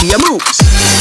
Columbia moves.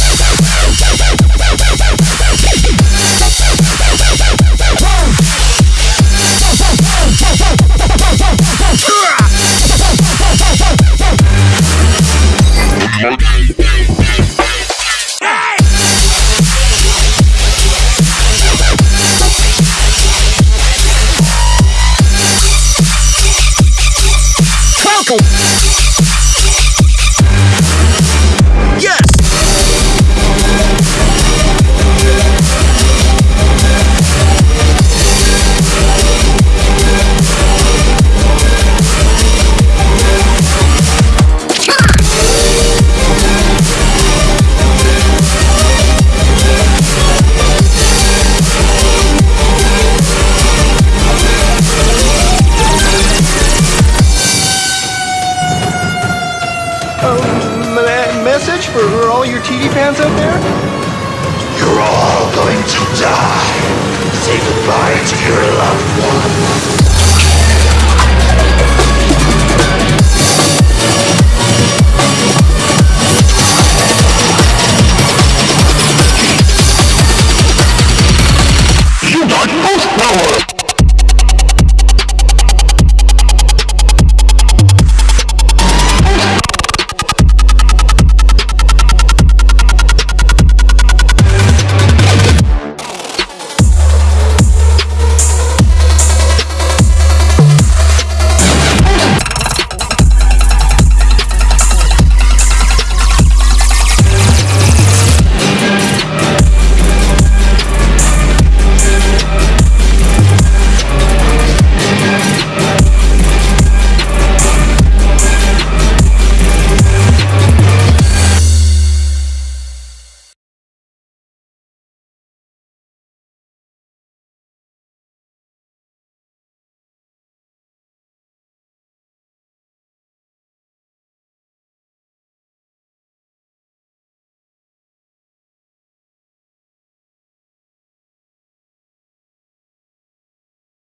um, message for all your TV fans out there? You're all going to die. Say goodbye to your loved ones.